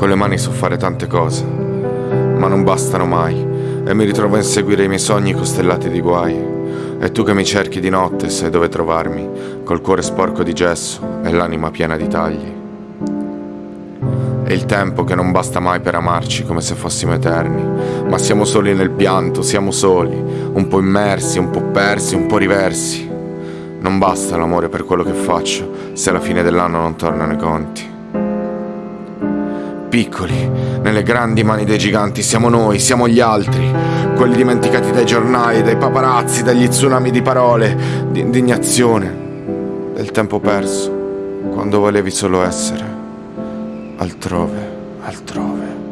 Con le mani so fare tante cose, ma non bastano mai e mi ritrovo a inseguire i miei sogni costellati di guai. E tu che mi cerchi di notte sai dove trovarmi, col cuore sporco di gesso e l'anima piena di tagli. E il tempo che non basta mai per amarci come se fossimo eterni, ma siamo soli nel pianto, siamo soli, un po' immersi, un po' persi, un po' riversi. Non basta l'amore per quello che faccio, se alla fine dell'anno non tornano i conti piccoli, nelle grandi mani dei giganti, siamo noi, siamo gli altri, quelli dimenticati dai giornali, dai paparazzi, dagli tsunami di parole, di indignazione, del tempo perso, quando volevi solo essere altrove, altrove.